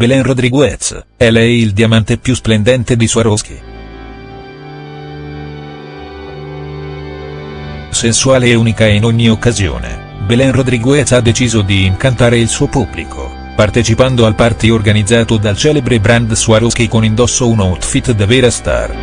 Belen Rodriguez, è lei il diamante più splendente di Swarovski. Sensuale e unica in ogni occasione, Belen Rodriguez ha deciso di incantare il suo pubblico, partecipando al party organizzato dal celebre brand Swarovski con indosso un outfit da vera star.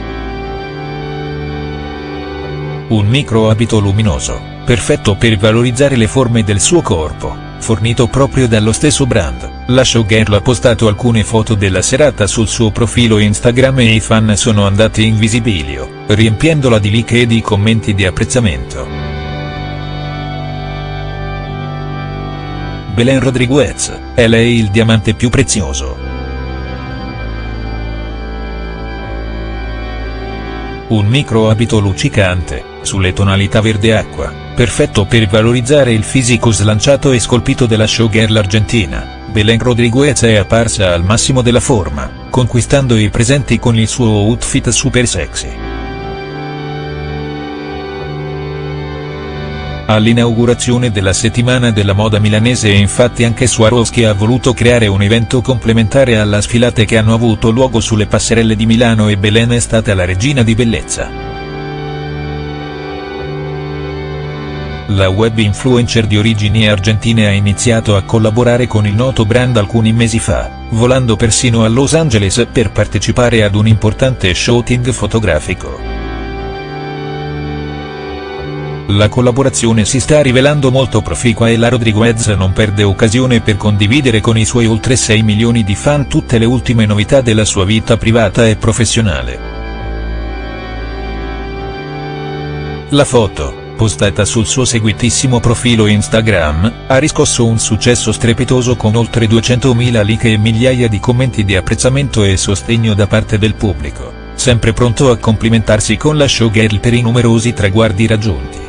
Un micro abito luminoso, perfetto per valorizzare le forme del suo corpo fornito proprio dallo stesso brand. La showgirl ha postato alcune foto della serata sul suo profilo Instagram e i fan sono andati in visibilio, riempiendola di like e di commenti di apprezzamento. Belen Rodriguez, è lei il diamante più prezioso. Un micro abito luccicante, sulle tonalità verde acqua, perfetto per valorizzare il fisico slanciato e scolpito della showgirl argentina, Belen Rodriguez è apparsa al massimo della forma, conquistando i presenti con il suo outfit super sexy. All'inaugurazione della settimana della moda milanese infatti anche Swarovski ha voluto creare un evento complementare alla sfilate che hanno avuto luogo sulle passerelle di Milano e Belen è stata la regina di bellezza. La web influencer di origini argentine ha iniziato a collaborare con il noto brand alcuni mesi fa, volando persino a Los Angeles per partecipare ad un importante shooting fotografico. La collaborazione si sta rivelando molto proficua e la Rodriguez non perde occasione per condividere con i suoi oltre 6 milioni di fan tutte le ultime novità della sua vita privata e professionale. La foto postata sul suo seguitissimo profilo Instagram, ha riscosso un successo strepitoso con oltre 200.000 like e migliaia di commenti di apprezzamento e sostegno da parte del pubblico, sempre pronto a complimentarsi con la showgirl per i numerosi traguardi raggiunti.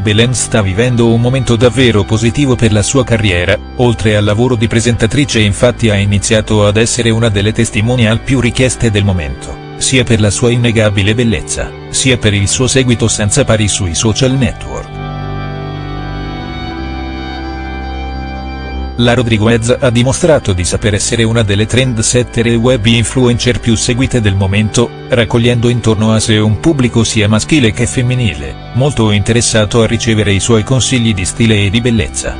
Belen sta vivendo un momento davvero positivo per la sua carriera, oltre al lavoro di presentatrice infatti ha iniziato ad essere una delle testimonial più richieste del momento sia per la sua innegabile bellezza, sia per il suo seguito senza pari sui social network. La Rodriguez ha dimostrato di saper essere una delle trendsetter e web influencer più seguite del momento, raccogliendo intorno a sé un pubblico sia maschile che femminile, molto interessato a ricevere i suoi consigli di stile e di bellezza.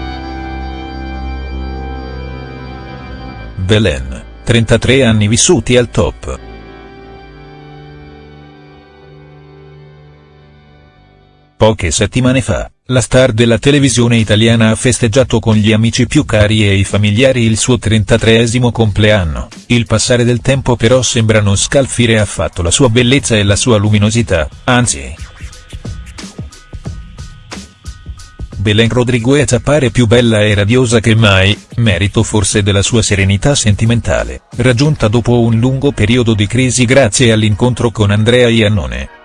Belen, 33 anni vissuti al top. Poche settimane fa, la star della televisione italiana ha festeggiato con gli amici più cari e i familiari il suo 33esimo compleanno, il passare del tempo però sembra non scalfire affatto la sua bellezza e la sua luminosità, anzi. Belen Rodriguez appare più bella e radiosa che mai, merito forse della sua serenità sentimentale, raggiunta dopo un lungo periodo di crisi grazie all'incontro con Andrea Iannone.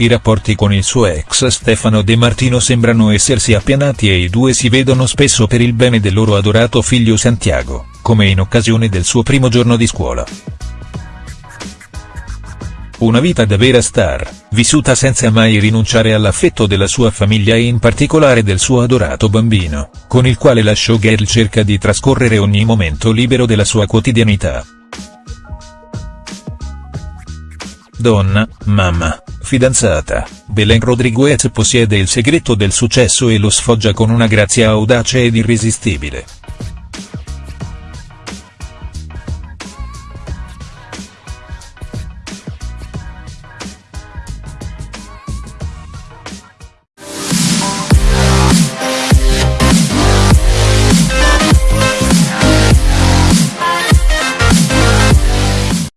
I rapporti con il suo ex Stefano De Martino sembrano essersi appianati e i due si vedono spesso per il bene del loro adorato figlio Santiago, come in occasione del suo primo giorno di scuola. Una vita da vera star, vissuta senza mai rinunciare all'affetto della sua famiglia e in particolare del suo adorato bambino, con il quale la showgirl cerca di trascorrere ogni momento libero della sua quotidianità. Donna, mamma, fidanzata, Belen Rodriguez possiede il segreto del successo e lo sfoggia con una grazia audace ed irresistibile.